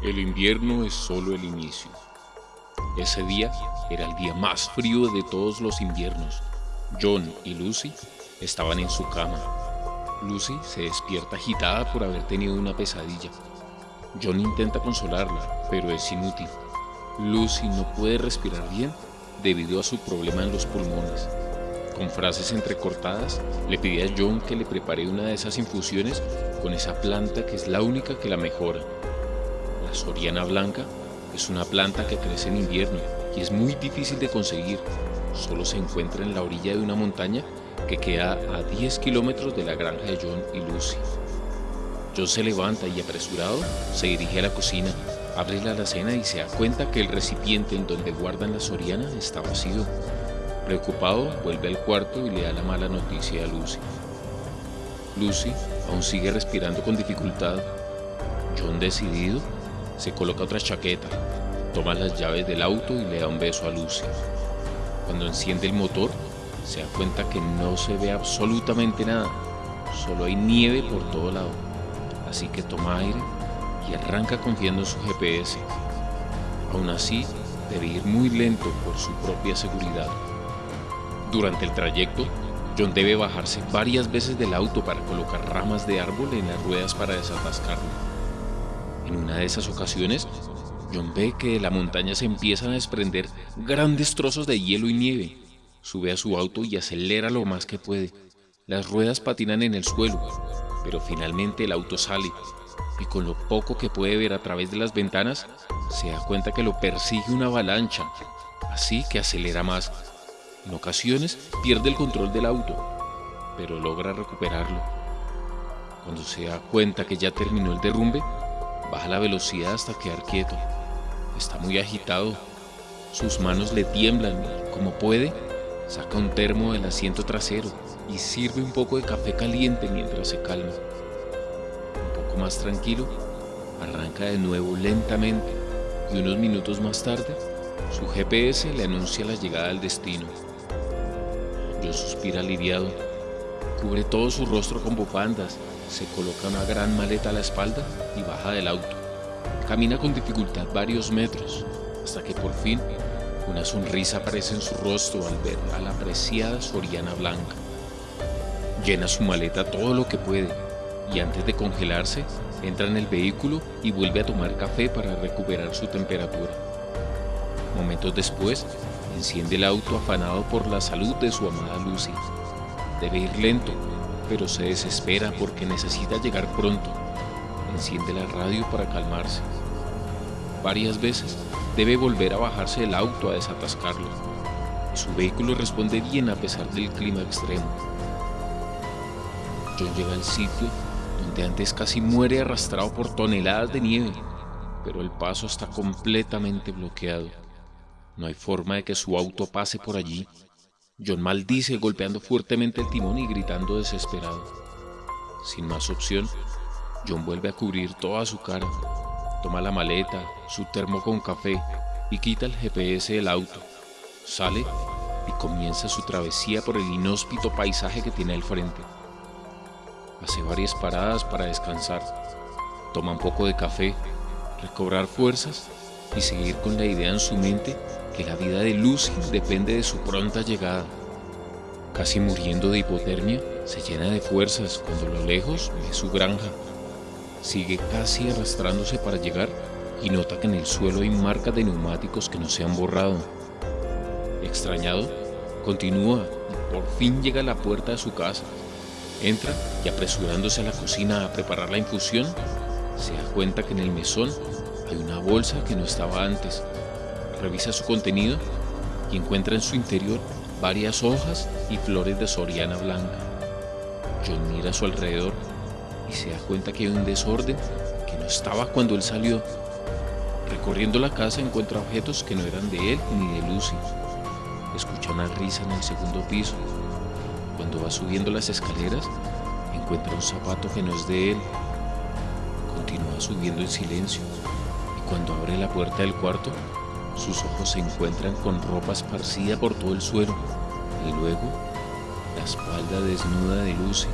El invierno es solo el inicio. Ese día era el día más frío de todos los inviernos. John y Lucy estaban en su cama. Lucy se despierta agitada por haber tenido una pesadilla. John intenta consolarla, pero es inútil. Lucy no puede respirar bien debido a su problema en los pulmones. Con frases entrecortadas, le pide a John que le prepare una de esas infusiones con esa planta que es la única que la mejora. La soriana blanca es una planta que crece en invierno y es muy difícil de conseguir. Solo se encuentra en la orilla de una montaña que queda a 10 kilómetros de la granja de John y Lucy. John se levanta y apresurado se dirige a la cocina, abre la alacena y se da cuenta que el recipiente en donde guardan la soriana está vacío. Preocupado, vuelve al cuarto y le da la mala noticia a Lucy. Lucy aún sigue respirando con dificultad. John decidido se coloca otra chaqueta, toma las llaves del auto y le da un beso a Lucy. Cuando enciende el motor, se da cuenta que no se ve absolutamente nada, solo hay nieve por todo lado. Así que toma aire y arranca confiando en su GPS. Aún así, debe ir muy lento por su propia seguridad. Durante el trayecto, John debe bajarse varias veces del auto para colocar ramas de árbol en las ruedas para desatascarlo. En una de esas ocasiones, John ve que de la montaña se empiezan a desprender grandes trozos de hielo y nieve. Sube a su auto y acelera lo más que puede. Las ruedas patinan en el suelo, pero finalmente el auto sale y con lo poco que puede ver a través de las ventanas, se da cuenta que lo persigue una avalancha, así que acelera más. En ocasiones pierde el control del auto, pero logra recuperarlo. Cuando se da cuenta que ya terminó el derrumbe, Baja la velocidad hasta quedar quieto. Está muy agitado. Sus manos le tiemblan como puede, saca un termo del asiento trasero y sirve un poco de café caliente mientras se calma. Un poco más tranquilo, arranca de nuevo lentamente y unos minutos más tarde, su GPS le anuncia la llegada al destino. Yo suspira aliviado, cubre todo su rostro con bufandas se coloca una gran maleta a la espalda y baja del auto. Camina con dificultad varios metros, hasta que por fin una sonrisa aparece en su rostro al ver a la apreciada Soriana Blanca. Llena su maleta todo lo que puede y antes de congelarse, entra en el vehículo y vuelve a tomar café para recuperar su temperatura. Momentos después, enciende el auto afanado por la salud de su amada Lucy. Debe ir lento pero se desespera porque necesita llegar pronto. Enciende la radio para calmarse. Varias veces debe volver a bajarse del auto a desatascarlo. Su vehículo responde bien a pesar del clima extremo. John llega al sitio donde antes casi muere arrastrado por toneladas de nieve, pero el paso está completamente bloqueado. No hay forma de que su auto pase por allí John maldice golpeando fuertemente el timón y gritando desesperado. Sin más opción, John vuelve a cubrir toda su cara, toma la maleta, su termo con café y quita el GPS del auto. Sale y comienza su travesía por el inhóspito paisaje que tiene al frente. Hace varias paradas para descansar, toma un poco de café, recobrar fuerzas y seguir con la idea en su mente que la vida de Lucy depende de su pronta llegada. Casi muriendo de hipotermia, se llena de fuerzas cuando a lo lejos ve su granja. Sigue casi arrastrándose para llegar y nota que en el suelo hay marcas de neumáticos que no se han borrado. Extrañado, continúa y por fin llega a la puerta de su casa. Entra y apresurándose a la cocina a preparar la infusión, se da cuenta que en el mesón hay una bolsa que no estaba antes revisa su contenido y encuentra en su interior varias hojas y flores de soriana blanca. John mira a su alrededor y se da cuenta que hay un desorden que no estaba cuando él salió. Recorriendo la casa encuentra objetos que no eran de él ni de Lucy. Escucha una risa en el segundo piso. Cuando va subiendo las escaleras, encuentra un zapato que no es de él. Continúa subiendo en silencio y cuando abre la puerta del cuarto, sus ojos se encuentran con ropa esparcida por todo el suelo y luego la espalda desnuda de Lucy,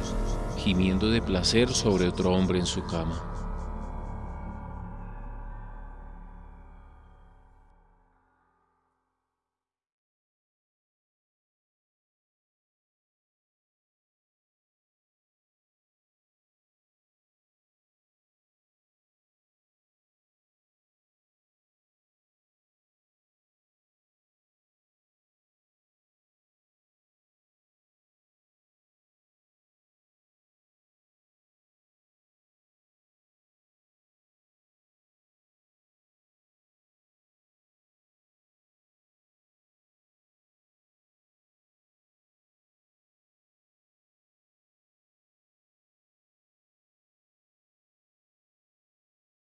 gimiendo de placer sobre otro hombre en su cama.